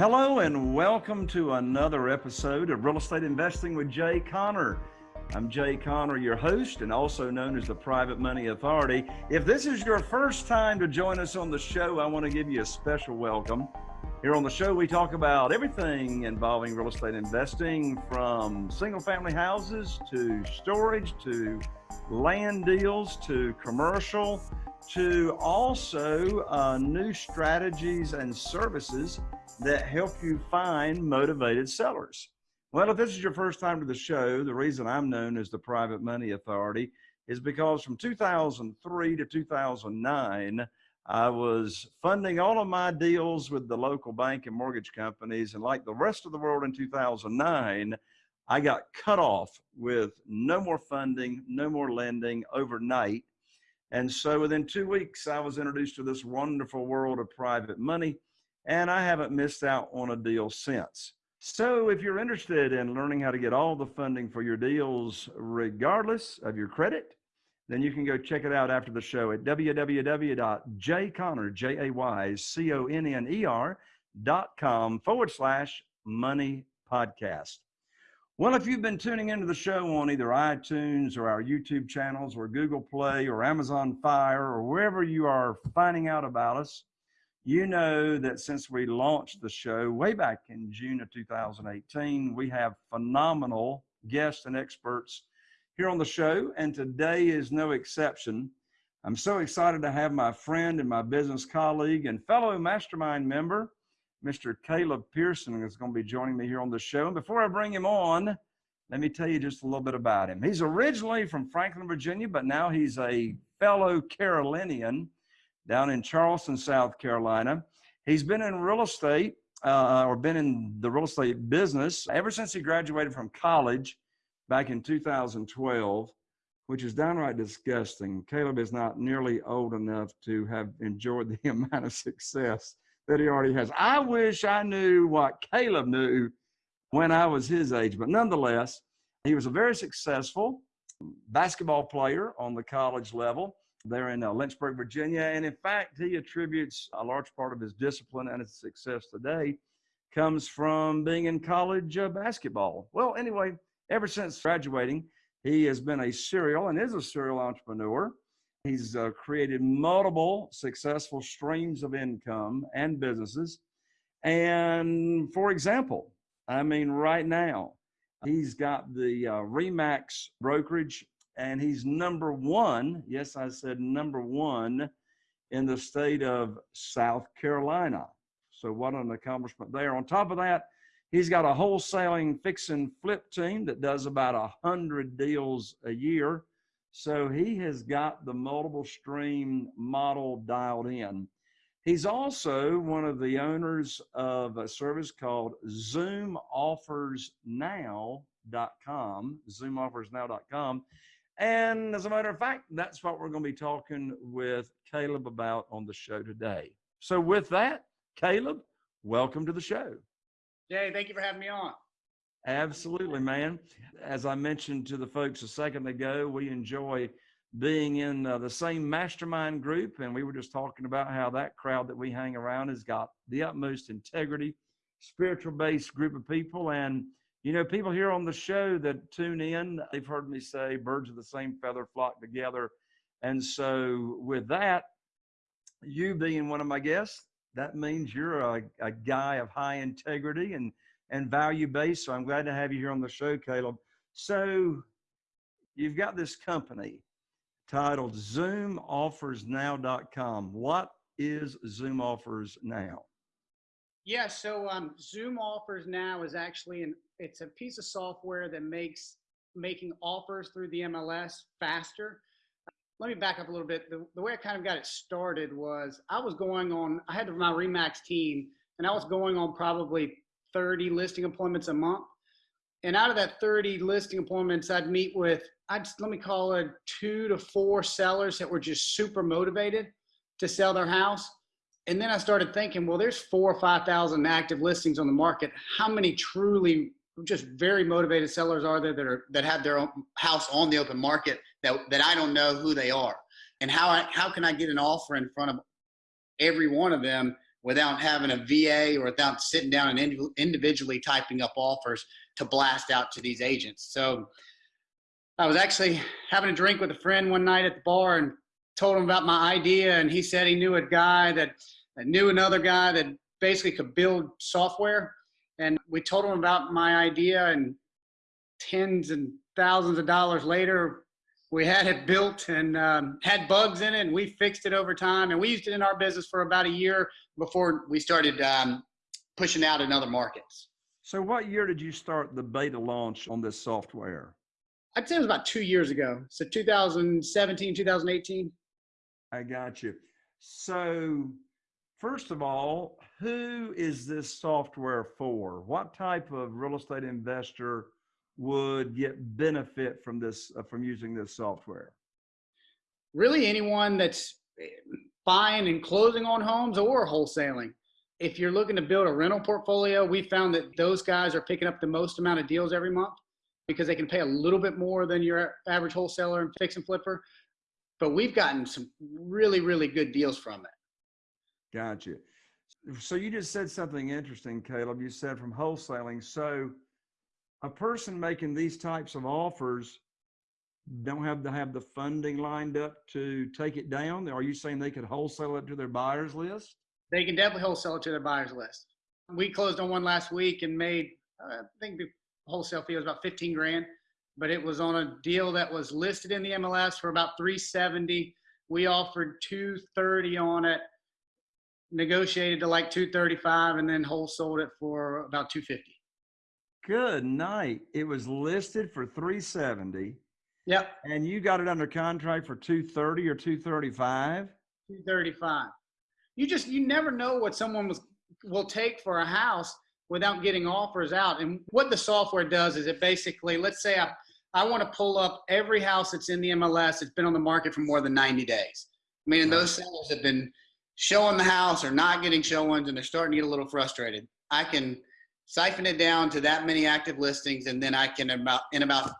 hello and welcome to another episode of Real Estate Investing with Jay Conner. I'm Jay Conner, your host, and also known as the Private Money Authority. If this is your first time to join us on the show, I want to give you a special welcome. Here on the show, we talk about everything involving real estate investing from single family houses to storage to land deals to commercial to also uh, new strategies and services that help you find motivated sellers. Well, if this is your first time to the show, the reason I'm known as the Private Money Authority is because from 2003 to 2009, I was funding all of my deals with the local bank and mortgage companies. And like the rest of the world in 2009, I got cut off with no more funding, no more lending overnight. And so within two weeks, I was introduced to this wonderful world of private money and I haven't missed out on a deal since. So if you're interested in learning how to get all the funding for your deals, regardless of your credit, then you can go check it out after the show at www.jayconner, J-A-Y-C-O-N-N-E-R dot com forward slash money podcast. Well, if you've been tuning into the show on either iTunes or our YouTube channels or Google Play or Amazon Fire or wherever you are finding out about us, you know that since we launched the show way back in June of 2018, we have phenomenal guests and experts here on the show, and today is no exception. I'm so excited to have my friend and my business colleague and fellow mastermind member, Mr. Caleb Pearson, is going to be joining me here on the show. And before I bring him on, let me tell you just a little bit about him. He's originally from Franklin, Virginia, but now he's a fellow Carolinian down in Charleston, South Carolina. He's been in real estate uh, or been in the real estate business ever since he graduated from college back in 2012, which is downright disgusting. Caleb is not nearly old enough to have enjoyed the amount of success that he already has. I wish I knew what Caleb knew when I was his age, but nonetheless, he was a very successful basketball player on the college level there in uh, Lynchburg, Virginia. And in fact, he attributes a large part of his discipline and his success today comes from being in college uh, basketball. Well, anyway, ever since graduating, he has been a serial and is a serial entrepreneur. He's uh, created multiple successful streams of income and businesses. And for example, I mean, right now, he's got the uh, Remax brokerage and he's number one. Yes, I said number one in the state of South Carolina. So what an accomplishment there. On top of that, he's got a wholesaling fix and flip team that does about a hundred deals a year. So he has got the multiple stream model dialed in. He's also one of the owners of a service called ZoomOffersNow.com, ZoomOffersNow.com. And as a matter of fact, that's what we're going to be talking with Caleb about on the show today. So, with that, Caleb, welcome to the show. Jay, thank you for having me on. Absolutely, man. As I mentioned to the folks a second ago, we enjoy being in uh, the same mastermind group. And we were just talking about how that crowd that we hang around has got the utmost integrity, spiritual based group of people. And you know, people here on the show that tune in, they've heard me say birds of the same feather flock together. And so, with that, you being one of my guests, that means you're a, a guy of high integrity and, and value based. So, I'm glad to have you here on the show, Caleb. So, you've got this company titled ZoomOffersNow.com. What is Zoom Offers Now? Yeah, so um, Zoom Offers Now is actually an it's a piece of software that makes making offers through the MLS faster. Let me back up a little bit. The, the way I kind of got it started was I was going on, I had my Remax team, and I was going on probably 30 listing appointments a month. And out of that 30 listing appointments, I'd meet with, I'd let me call it two to four sellers that were just super motivated to sell their house. And then I started thinking, well, there's four or 5,000 active listings on the market. How many truly just very motivated sellers are there that are that have their own house on the open market that that I don't know who they are and how I, how can I get an offer in front of every one of them without having a VA or without sitting down and individually typing up offers to blast out to these agents. So I was actually having a drink with a friend one night at the bar and told him about my idea. And he said he knew a guy that, that knew another guy that basically could build software. And we told him about my idea and tens and thousands of dollars later, we had it built and um, had bugs in it and we fixed it over time. And we used it in our business for about a year before we started um, pushing out in other markets. So what year did you start the beta launch on this software? I'd say it was about two years ago. So 2017 2018 i got you. So first of all who is this software for what type of real estate investor would get benefit from this uh, from using this software? Really, anyone that's eh, buying and closing on homes or wholesaling. If you're looking to build a rental portfolio, we found that those guys are picking up the most amount of deals every month because they can pay a little bit more than your average wholesaler and fix and flipper. But we've gotten some really, really good deals from it. Gotcha. So you just said something interesting, Caleb. You said from wholesaling. So a person making these types of offers don't have to have the funding lined up to take it down? Are you saying they could wholesale it to their buyers list? They can definitely wholesale it to their buyers list. We closed on one last week and made, uh, I think the wholesale fee was about 15 grand, but it was on a deal that was listed in the MLS for about 370. We offered 230 on it, negotiated to like 235 and then wholesaled it for about 250. Good night. It was listed for 370. Yep. And you got it under contract for 230 or 235? 235. You just you never know what someone was will take for a house without getting offers out. And what the software does is it basically, let's say I I want to pull up every house that's in the MLS that's been on the market for more than 90 days. Meaning those sellers have been showing the house or not getting showings and they're starting to get a little frustrated. I can siphon it down to that many active listings, and then I can about in about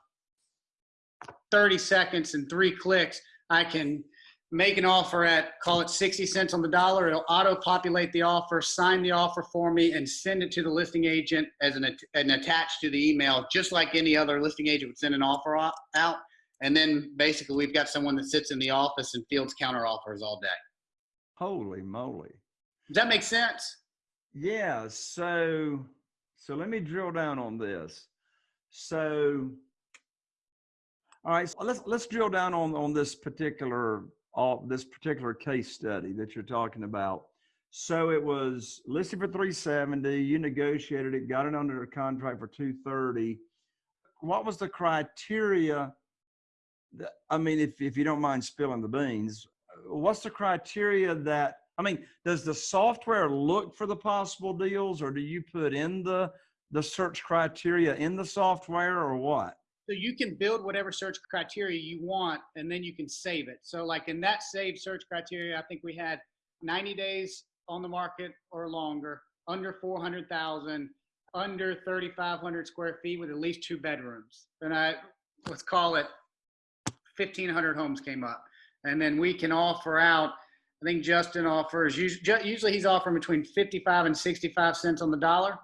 30 seconds and three clicks, I can make an offer at call it 60 cents on the dollar. It'll auto populate the offer, sign the offer for me, and send it to the listing agent as an, an attached to the email, just like any other listing agent would send an offer out. And then basically, we've got someone that sits in the office and fields counter offers all day. Holy moly! Does that make sense? Yeah. So so let me drill down on this. So, all right, so let's let's drill down on on this particular uh, this particular case study that you're talking about. So it was listed for 370. You negotiated it, got it under a contract for 230. What was the criteria? That, I mean, if if you don't mind spilling the beans, what's the criteria that I mean, does the software look for the possible deals or do you put in the, the search criteria in the software or what? So you can build whatever search criteria you want and then you can save it. So like in that saved search criteria, I think we had 90 days on the market or longer, under 400,000, under 3,500 square feet with at least two bedrooms. And I, let's call it 1,500 homes came up. And then we can offer out I think Justin offers usually he's offering between 55 and 65 cents on the dollar,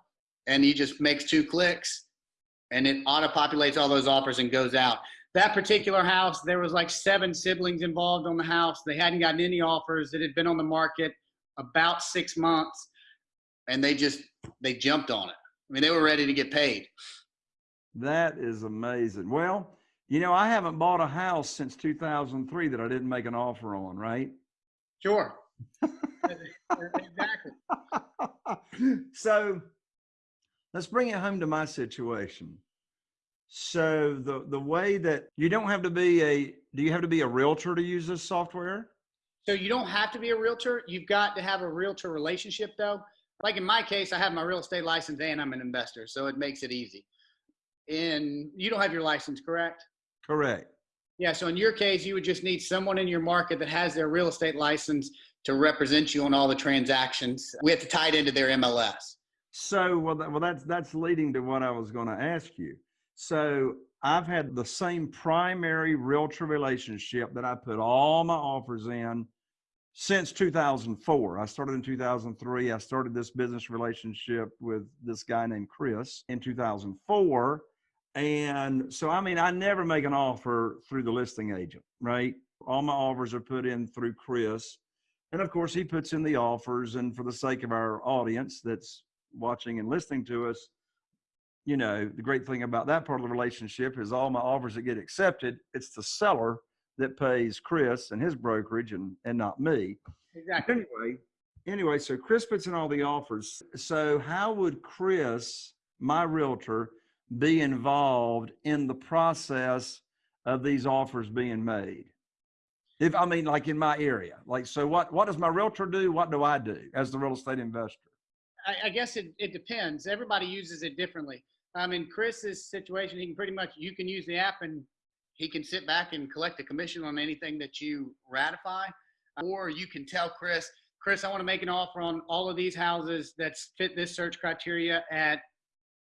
and he just makes two clicks, and it auto populates all those offers and goes out. That particular house, there was like seven siblings involved on the house. They hadn't gotten any offers. It had been on the market about six months, and they just they jumped on it. I mean, they were ready to get paid. That is amazing. Well, you know, I haven't bought a house since 2003 that I didn't make an offer on, right? Sure. exactly. so let's bring it home to my situation. So the the way that you don't have to be a do you have to be a realtor to use this software? So you don't have to be a realtor. You've got to have a realtor relationship though. Like in my case, I have my real estate license and I'm an investor, so it makes it easy. And you don't have your license, correct? Correct. Yeah, so in your case, you would just need someone in your market that has their real estate license to represent you on all the transactions. We have to tie it into their MLS. So, well, that, well, that's that's leading to what I was going to ask you. So, I've had the same primary realtor relationship that I put all my offers in since 2004. I started in 2003. I started this business relationship with this guy named Chris in 2004. And so, I mean, I never make an offer through the listing agent, right? All my offers are put in through Chris. And of course, he puts in the offers. And for the sake of our audience that's watching and listening to us, you know, the great thing about that part of the relationship is all my offers that get accepted, it's the seller that pays Chris and his brokerage and, and not me. Exactly. Anyway, anyway, so Chris puts in all the offers. So how would Chris, my realtor, be involved in the process of these offers being made? If I mean, like in my area, like, so what, what does my realtor do? What do I do as the real estate investor? I, I guess it, it depends. Everybody uses it differently. Um, in Chris's situation, he can pretty much, you can use the app and he can sit back and collect a commission on anything that you ratify. Or you can tell Chris, Chris, I want to make an offer on all of these houses that fit this search criteria at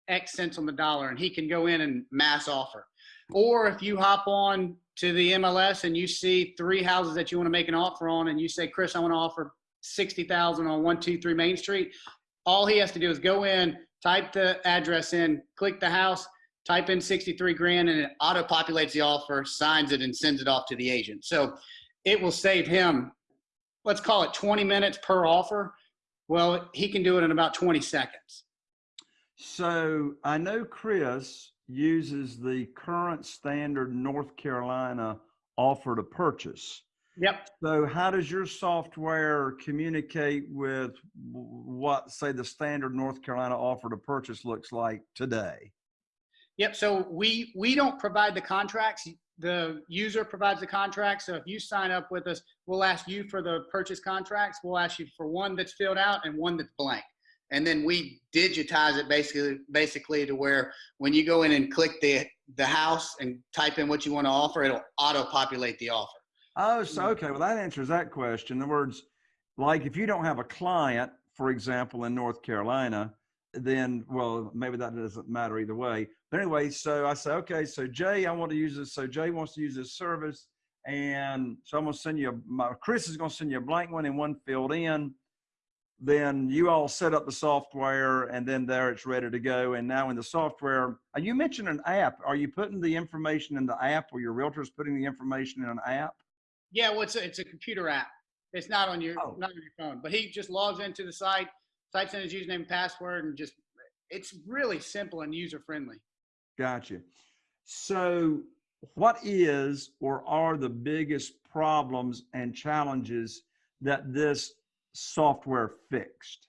X cents on the dollar, and he can go in and mass offer. Or if you hop on to the MLS and you see three houses that you want to make an offer on, and you say, Chris, I want to offer 60,000 on 123 Main Street, all he has to do is go in, type the address in, click the house, type in 63 grand, and it auto populates the offer, signs it, and sends it off to the agent. So it will save him, let's call it 20 minutes per offer. Well, he can do it in about 20 seconds. So I know Chris uses the current standard North Carolina offer to purchase. Yep. So how does your software communicate with what, say, the standard North Carolina offer to purchase looks like today? Yep. So we we don't provide the contracts. The user provides the contracts. So if you sign up with us, we'll ask you for the purchase contracts. We'll ask you for one that's filled out and one that's blank. And then we digitize it basically basically to where when you go in and click the the house and type in what you want to offer, it'll auto populate the offer. Oh, so mm-hmm. okay. Well, that answers that question. In other words, like if you don't have a client, for example, in North Carolina, then well, maybe that doesn't matter either way. But anyway, so I say, okay, so Jay, I want to use this. So Jay wants to use this service, and so I'm gonna send you. A, my Chris is gonna send you a blank one and one filled in. Then you all set up the software, and then there it's ready to go. And now in the software, you mentioned an app. Are you putting the information in the app, or your realtor is putting the information in an app? Yeah, well, it's a, it's a computer app. It's not on your Oh. not on your phone. But he just logs into the site, types in his username and password, and just it's really simple and user friendly. Gotcha. So, what is or are the biggest problems and challenges that this software fixed?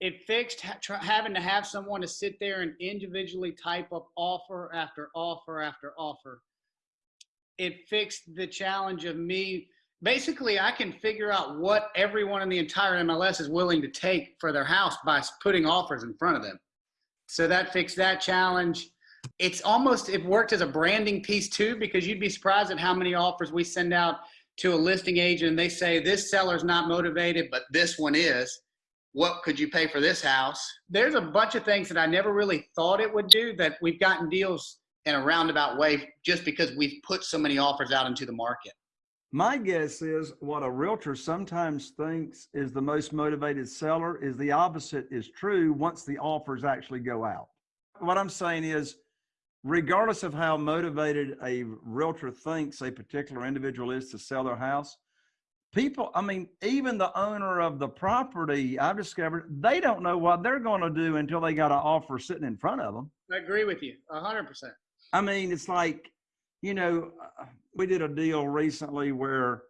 It fixed ha- having to have someone to sit there and individually type up offer after offer after offer. It fixed the challenge of me. Basically, I can figure out what everyone in the entire MLS is willing to take for their house by putting offers in front of them. So that fixed that challenge. It's almost, it worked as a branding piece too, because you'd be surprised at how many offers we send out to a listing agent and they say, this seller's not motivated, but this one is. What could you pay for this house? There's a bunch of things that I never really thought it would do that we've gotten deals in a roundabout way just because we've put so many offers out into the market. My guess is what a realtor sometimes thinks is the most motivated seller is the opposite is true once the offers actually go out. What I'm saying is, regardless of how motivated a realtor thinks a particular individual is to sell their house, people, I mean, even the owner of the property, I've discovered they don't know what they're going to do until they got an offer sitting in front of them. I agree with you a hundred percent. I mean, it's like, you know, uh, we did a deal recently where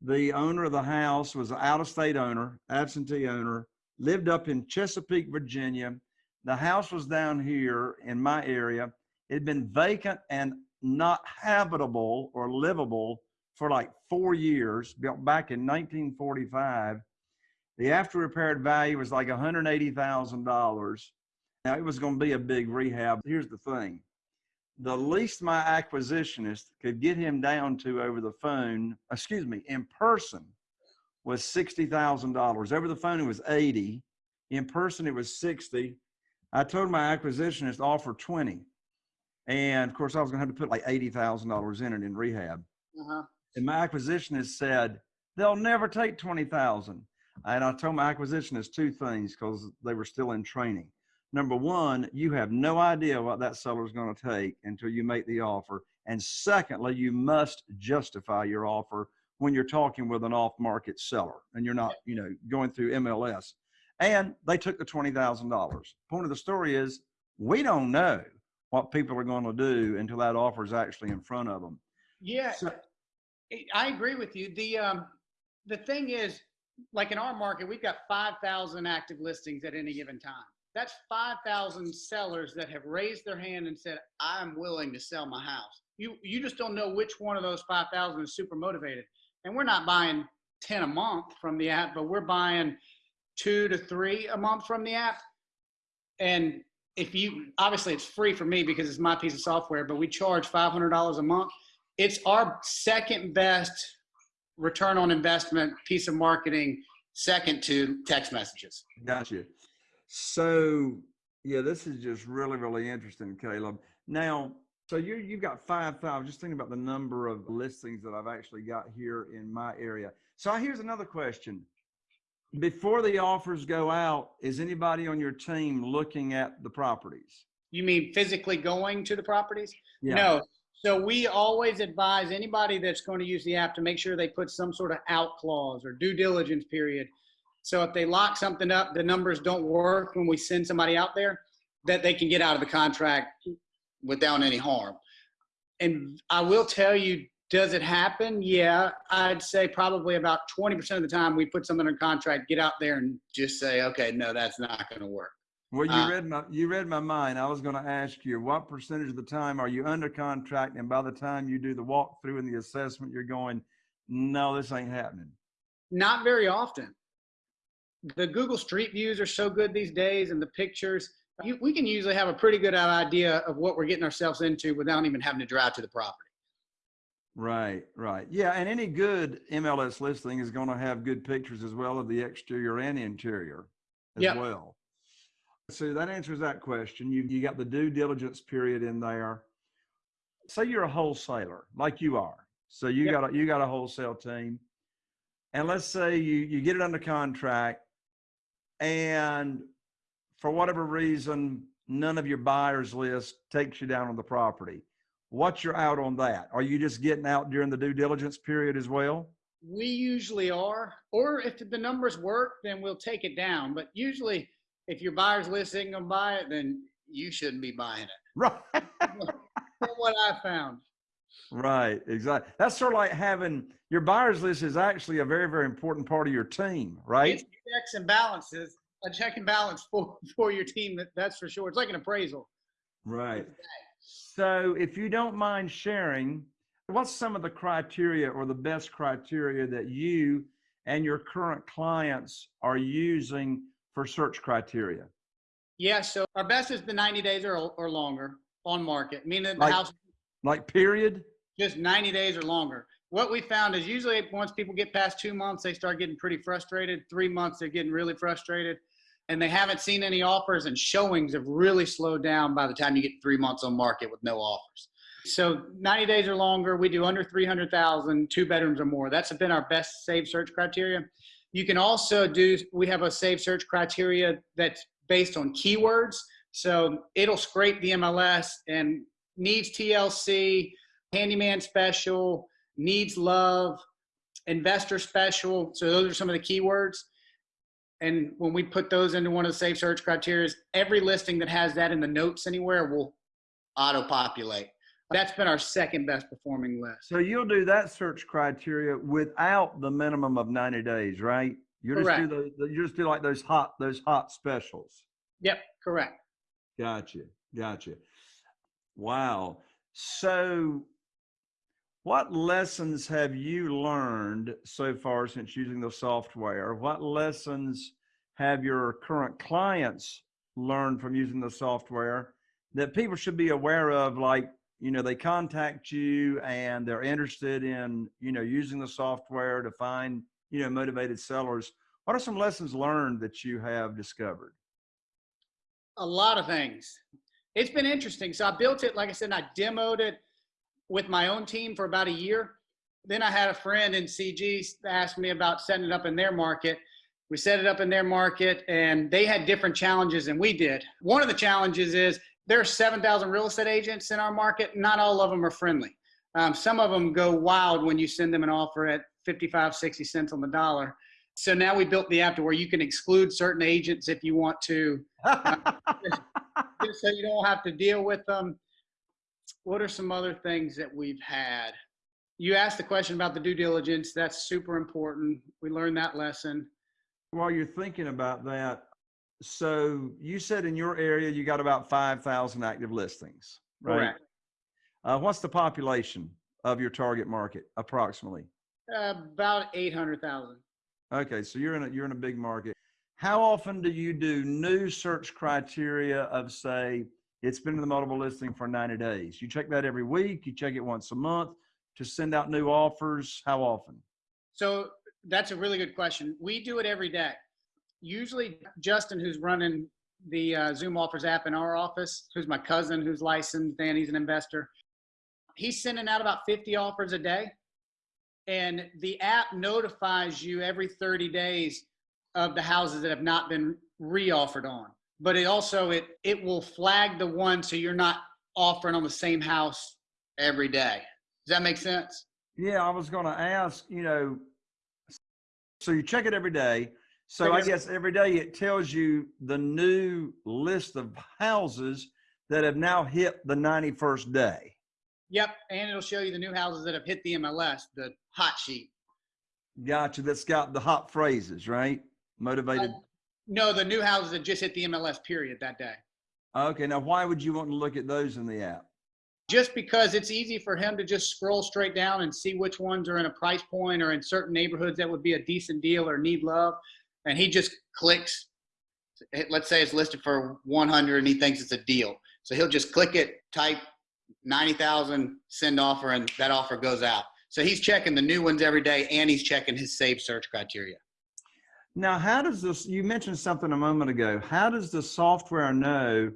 the owner of the house was an out of state owner, absentee owner, lived up in Chesapeake, Virginia. The house was down here in my area. It had been vacant and not habitable or livable for like four years, built back in 1945. The after repaired value was like $180,000. Now it was going to be a big rehab. Here's the thing the least my acquisitionist could get him down to over the phone, excuse me, in person was $60,000. Over the phone, it was 80. In person, it was 60. I told my acquisitionist offer 20. And of course, I was going to have to put like $80,000 in it in rehab. Uh-huh. And my acquisitionist said, they'll never take 20,000. And I told my acquisitionist two things because they were still in training. Number one, you have no idea what that seller is going to take until you make the offer. And secondly, you must justify your offer when you're talking with an off market seller and you're not, you know, going through MLS. And they took the $20,000. Point of the story is we don't know what people are going to do until that offer is actually in front of them. Yeah, So- I agree with you. The um, the thing is, like in our market, we've got 5,000 active listings at any given time. That's 5,000 sellers that have raised their hand and said, "I'm willing to sell my house." You you just don't know which one of those 5,000 is super motivated. And we're not buying 10 a month from the app, but we're buying two to three a month from the app. And if you obviously it's free for me because it's my piece of software, but we charge $500 a month. It's our second best return on investment piece of marketing, second to text messages. Gotcha. So yeah, this is just really, really interesting, Caleb. Now, so you you've got five thousand. Just thinking about the number of listings that I've actually got here in my area. So here's another question. Before the offers go out, is anybody on your team looking at the properties? You mean physically going to the properties? Yeah. No. So we always advise anybody that's going to use the app to make sure they put some sort of out clause or due diligence period. So if they lock something up, the numbers don't work when we send somebody out there, that they can get out of the contract without any harm. And I will tell you, does it happen? Yeah, I'd say probably about 20% of the time we put something in contract, get out there and just say, okay, no, that's not going to work. Well, you Uh, read my you read my mind. I was going to ask you what percentage of the time are you under contract, and by the time you do the walkthrough and the assessment, you're going, no, this ain't happening. Not very often. The Google Street Views are so good these days, and the pictures. You, we can usually have a pretty good idea of what we're getting ourselves into without even having to drive to the property. Right, right. Yeah, and any good MLS listing is going to have good pictures as well of the exterior and interior as Yep. well. So that answers that question. You you got the due diligence period in there. Say you're a wholesaler, like you are. So you Yep. got a you got a wholesale team. And let's say you you get it under contract and for whatever reason none of your buyers list takes you down on the property what's your out on that? Are you just getting out during the due diligence period as well? We usually are, or if the numbers work, then we'll take it down. But usually, if your buyer's list isn't gonna buy it, then you shouldn't be buying it. Right. From what I found. right. Exactly. That's sort of like having your buyers list is actually a very, very important part of your team, right? It's checks and balances, a check and balance for for your team. That, that's for sure. It's like an appraisal. Right. So if you don't mind sharing, what's some of the criteria or the best criteria that you and your current clients are using for search criteria? Yeah. So our best is the 90 days or or longer on market, meaning the house Like period? just 90 days or longer. What we found is usually once people get past two months, they start getting pretty frustrated. Three months, they're getting really frustrated. And they haven't seen any offers, and showings have really slowed down by the time you get three months on market with no offers. So 90 days or longer, we do under 300,000, two bedrooms or more. That's been our best save search criteria. You can also do, we have a save search criteria that's based on keywords. So it'll scrape the MLS and needs TLC, handyman special, needs love, investor special. So those are some of the keywords. And when we put those into one of the safe search criteria, every listing that has that in the notes anywhere will auto populate. That's been our second best performing list. So you'll do that search criteria without the minimum of 90 days, right? You just do the, you just do like those hot those hot specials. Yep, correct. Gotcha. Gotcha. Wow. So what lessons have you learned so far since using the software? What lessons have your current clients learned from using the software that people should be aware of like you know they contact you and they're interested in you know using the software to find you know motivated sellers what are some lessons learned that you have discovered A lot of things. It's been interesting. So I built it, like I said, I demoed it with my own team for about a year. then I had a friend in CG ask me about setting it up in their market. We set it up in their market and they had different challenges than we did. One of the challenges is there are 7,000 real estate agents in our market. Not all of them are friendly. Um, some of them go wild when you send them an offer at 55, 60 cents on the dollar. So now we built the app to where you can exclude certain agents if you want to, uh, just so you don't have to deal with them. What are some other things that we've had? You asked the question about the due diligence. That's super important. We learned that lesson. While you're thinking about that, so you said in your area you got about 5,000 active listings, right? Correct. Uh, what's the population of your target market approximately? Uh, about 800,000. Okay, so you're in a you're in a big market. How often do you do new search criteria of say it's been in the multiple listing for 90 days? You check that every week, you check it once a month to send out new offers. How often? So that's a really good question. We do it every day. Usually Justin, who's running the uh, Zoom offers app in our office, who's my cousin, who's licensed, and he's an investor. He's sending out about 50 offers a day and the app notifies you every 30 days of the houses that have not been re-offered on but it also it it will flag the one so you're not offering on the same house every day does that make sense yeah i was going to ask you know so you check it every day so i guess every day it tells you the new list of houses that have now hit the 91st day Yep, and it'll show you the new houses that have hit the MLS, the hot sheet. Gotcha. That's got the hot phrases, right? Motivated. Uh, no, the new houses that just hit the MLS period that day. Okay. Now, why would you want to look at those in the app? Just because it's easy for him to just scroll straight down and see which ones are in a price point or in certain neighborhoods that would be a decent deal or need love. And he just clicks. Let's say it's listed for 100 and he thinks it's a deal. So he'll just click it, type 90,000 send offer and that offer goes out. So he's checking the new ones every day and he's checking his saved search criteria. Now, how does this, you mentioned something a moment ago. How does the software know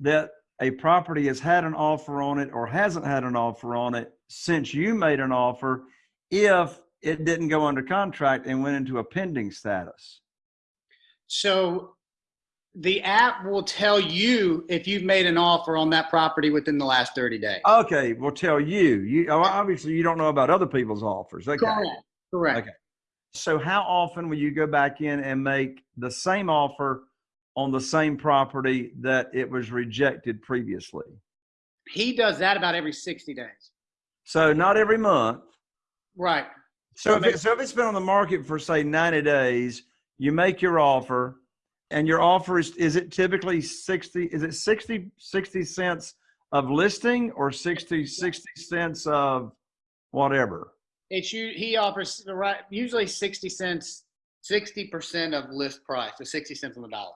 that a property has had an offer on it or hasn't had an offer on it since you made an offer if it didn't go under contract and went into a pending status? So the app will tell you if you've made an offer on that property within the last 30 days. Okay, will tell you. You obviously you don't know about other people's offers. Okay. Correct. Correct. Okay. So how often will you go back in and make the same offer on the same property that it was rejected previously? He does that about every 60 days. So not every month. Right. So, so if, it, so if it's been on the market for say 90 days, you make your offer and your offer is, is it typically 60, is it 60, 60 cents of listing or 60, 60 cents of whatever? It's you, he offers the right, usually 60 cents, 60% of list price, so 60 cents on the dollar.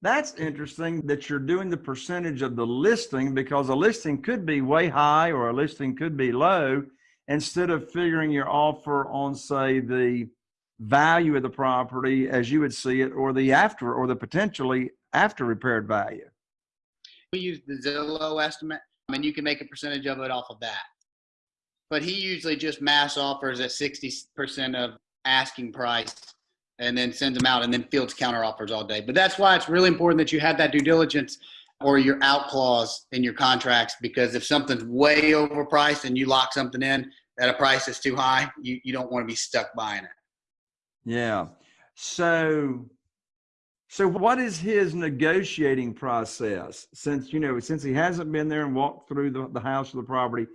That's interesting that you're doing the percentage of the listing because a listing could be way high or a listing could be low instead of figuring your offer on say the value of the property as you would see it or the after or the potentially after repaired value? We use the Zillow estimate and you can make a percentage of it off of that. But he usually just mass offers at 60% of asking price and then sends them out and then fields counter offers all day. But that's why it's really important that you have that due diligence or your out clause in your contracts because if something's way overpriced and you lock something in at a price that's too high, you, you don't want to be stuck buying it. Yeah. So, so what is his negotiating process? Since, you know, since he hasn't been there and walked through the, the house or the property,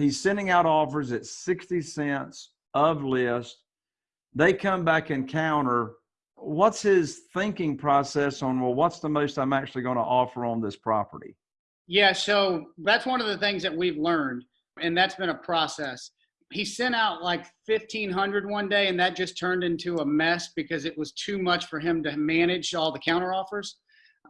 he's sending out offers at 60 cents of list. They come back and counter. What's his thinking process on, well, what's the most I'm actually going to offer on this property? Yeah. So that's one of the things that we've learned. And that's been a process he sent out like 1500 one day and that just turned into a mess because it was too much for him to manage all the counter offers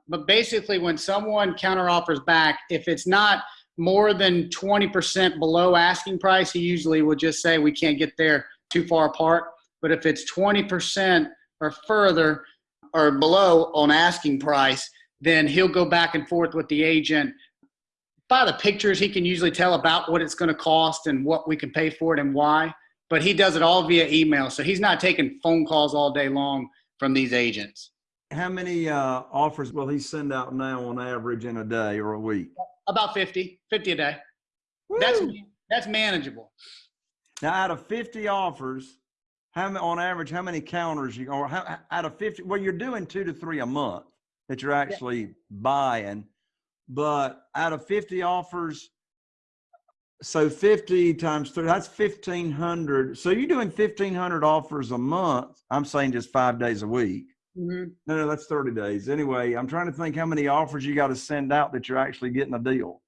but basically when someone counter offers back if it's not more than 20% below asking price he usually will just say we can't get there too far apart but if it's 20% or further or below on asking price then he'll go back and forth with the agent by the pictures, he can usually tell about what it's going to cost and what we can pay for it and why. But he does it all via email, so he's not taking phone calls all day long from these agents. How many uh, offers will he send out now on average in a day or a week? About 50, 50 a day. That's that's manageable. Now, out of 50 offers, how on average, how many counters you or how, out of 50? Well, you're doing two to three a month that you're actually yeah. buying, but out of 50 offers, so 50 times three, that's 1500. So you're doing 1500 offers a month. I'm saying just five days a week. Mm-hmm. No, no, that's 30 days. Anyway, I'm trying to think how many offers you got to send out that you're actually getting a deal.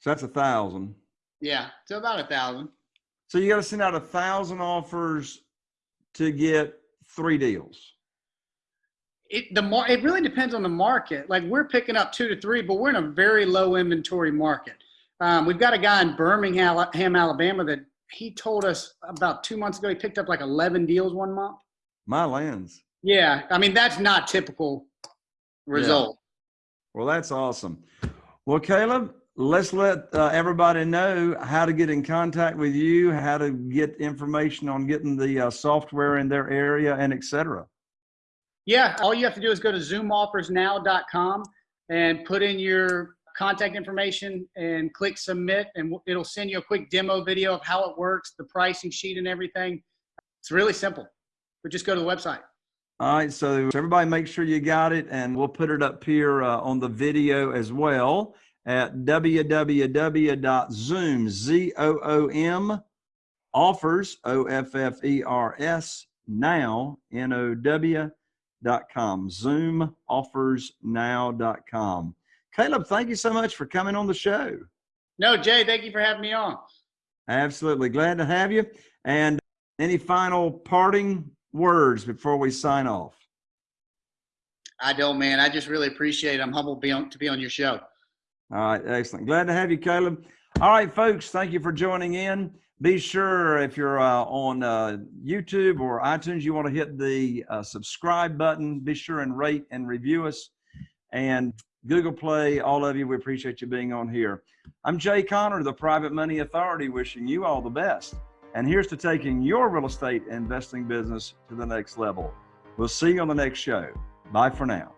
So that's a thousand. Yeah, so about a thousand. So you got to send out a thousand offers to get three deals. It the mar- it really depends on the market. Like we're picking up two to three, but we're in a very low inventory market. Um, we've got a guy in Birmingham, Alabama, that he told us about two months ago he picked up like 11 deals one month. My lands. Yeah, I mean that's not typical result. Yeah. Well, that's awesome. Well, Caleb, let's let uh, everybody know how to get in contact with you, how to get information on getting the uh, software in their area, and etc. Yeah, all you have to do is go to zoomoffersnow.com and put in your contact information and click submit, and it'll send you a quick demo video of how it works, the pricing sheet, and everything. It's really simple, but just go to the website. All right, so everybody make sure you got it, and we'll put it up here uh, on the video as well at www.zoom, Z-O-O-M, offers, O-F-F-E-R-S, now, N-O-W, dot com, zoomoffersnow.com. Caleb, thank you so much for coming on the show. No, Jay, thank you for having me on. Absolutely. Glad to have you. And any final parting words before we sign off? I don't, man. I just really appreciate it. I'm humbled to be on, to be on your show. All right, excellent. Glad to have you, Caleb. All right, folks, thank you for joining in. Be sure if you're uh, on uh, YouTube or iTunes, you want to hit the uh, subscribe button. Be sure and rate and review us. And Google Play, all of you, we appreciate you being on here. I'm Jay Conner, the Private Money Authority, wishing you all the best. And here's to taking your real estate investing business to the next level. We'll see you on the next show. Bye for now.